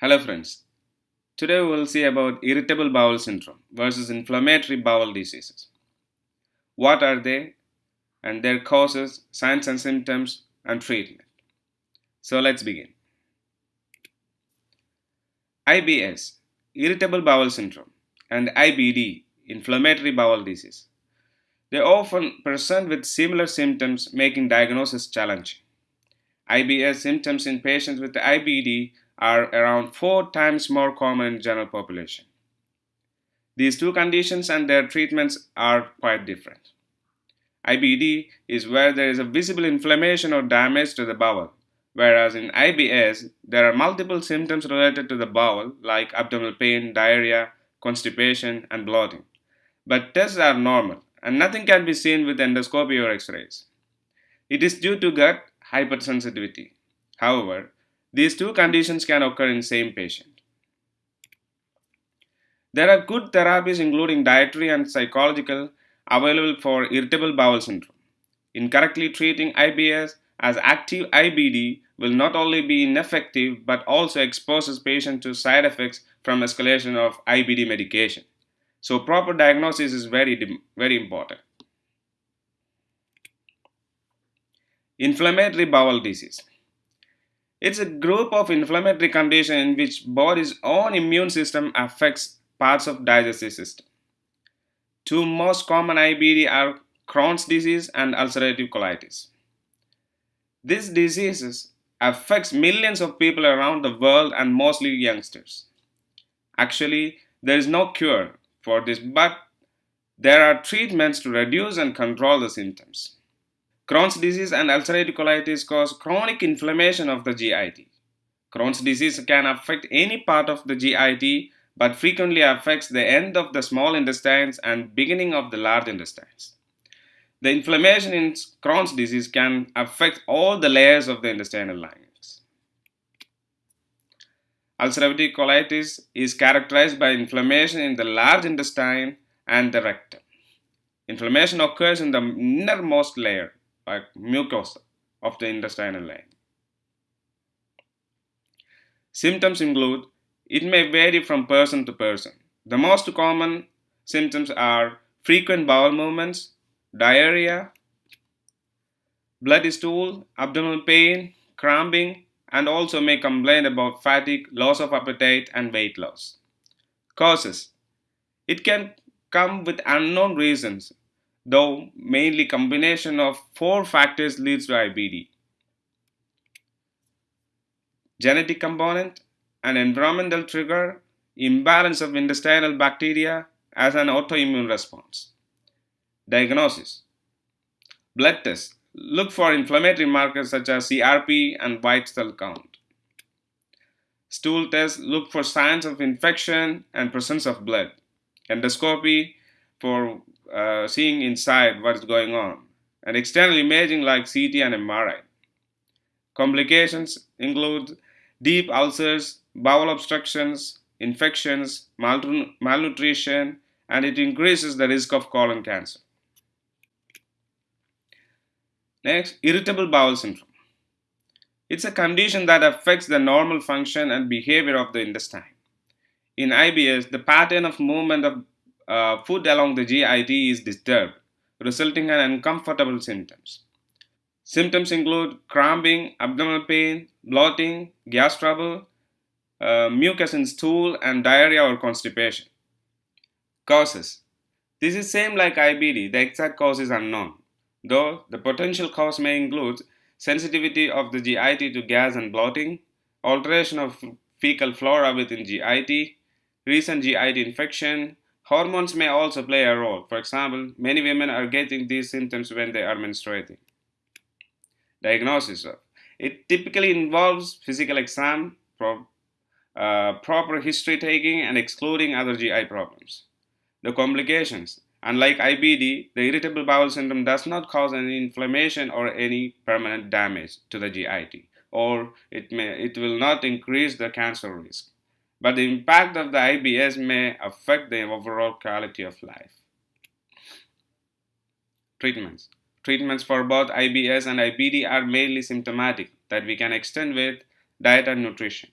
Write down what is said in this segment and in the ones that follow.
Hello friends. Today we will see about irritable bowel syndrome versus inflammatory bowel diseases. What are they and their causes, signs and symptoms and treatment. So let's begin. IBS, irritable bowel syndrome and IBD, inflammatory bowel disease. They often present with similar symptoms making diagnosis challenging. IBS symptoms in patients with IBD are around four times more common in general population. These two conditions and their treatments are quite different. IBD is where there is a visible inflammation or damage to the bowel, whereas in IBS there are multiple symptoms related to the bowel like abdominal pain, diarrhea, constipation, and bloating. But tests are normal and nothing can be seen with endoscopy or x-rays. It is due to gut hypersensitivity. However, these two conditions can occur in same patient. There are good therapies including dietary and psychological available for irritable bowel syndrome. Incorrectly treating IBS as active IBD will not only be ineffective but also exposes patient to side effects from escalation of IBD medication. So proper diagnosis is very very important. Inflammatory bowel disease. It's a group of inflammatory condition in which body's own immune system affects parts of digestive system. Two most common IBD are Crohn's disease and ulcerative colitis. These diseases affects millions of people around the world and mostly youngsters. Actually, there is no cure for this, but there are treatments to reduce and control the symptoms. Crohn's disease and ulcerative colitis cause chronic inflammation of the GIT. Crohn's disease can affect any part of the GIT but frequently affects the end of the small intestines and beginning of the large intestines. The inflammation in Crohn's disease can affect all the layers of the intestinal linings. Ulcerative colitis is characterized by inflammation in the large intestine and the rectum. Inflammation occurs in the innermost layer like mucosa of the intestinal lining. Symptoms include, it may vary from person to person. The most common symptoms are frequent bowel movements, diarrhea, bloody stool, abdominal pain, cramping, and also may complain about fatigue, loss of appetite, and weight loss. Causes It can come with unknown reasons though mainly combination of four factors leads to IBD. Genetic component, an environmental trigger, imbalance of intestinal bacteria as an autoimmune response. Diagnosis Blood test. look for inflammatory markers such as CRP and white cell count. Stool test. look for signs of infection and presence of blood. Endoscopy for uh, seeing inside what's going on, and external imaging like CT and MRI. Complications include deep ulcers, bowel obstructions, infections, malnutrition, and it increases the risk of colon cancer. Next, irritable bowel syndrome. It's a condition that affects the normal function and behavior of the intestine. In IBS, the pattern of movement of uh, food along the GIT is disturbed, resulting in uncomfortable symptoms. Symptoms include cramping, abdominal pain, bloating, gas trouble, uh, mucus in stool, and diarrhea or constipation. Causes This is same like IBD, the exact cause is unknown, though the potential cause may include sensitivity of the GIT to gas and bloating, alteration of fecal flora within GIT, recent GIT infection, Hormones may also play a role. For example, many women are getting these symptoms when they are menstruating. Diagnosis it typically involves physical exam, pro, uh, proper history taking, and excluding other GI problems. The complications Unlike IBD, the irritable bowel syndrome does not cause any inflammation or any permanent damage to the GIT, or it, may, it will not increase the cancer risk but the impact of the IBS may affect the overall quality of life. Treatments Treatments for both IBS and IBD are mainly symptomatic that we can extend with diet and nutrition.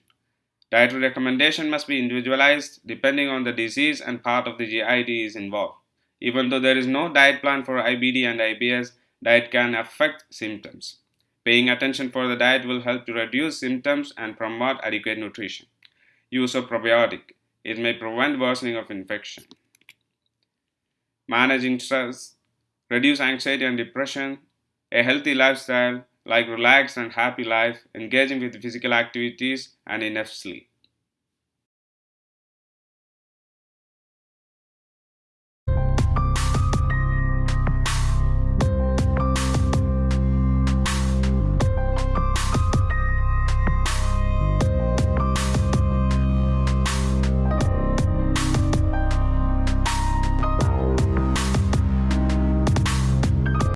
Dietary recommendation must be individualized depending on the disease and part of the GIT is involved. Even though there is no diet plan for IBD and IBS, diet can affect symptoms. Paying attention for the diet will help to reduce symptoms and promote adequate nutrition. Use of probiotic. It may prevent worsening of infection. Managing stress, reduce anxiety and depression, a healthy lifestyle like relaxed and happy life, engaging with physical activities and enough sleep.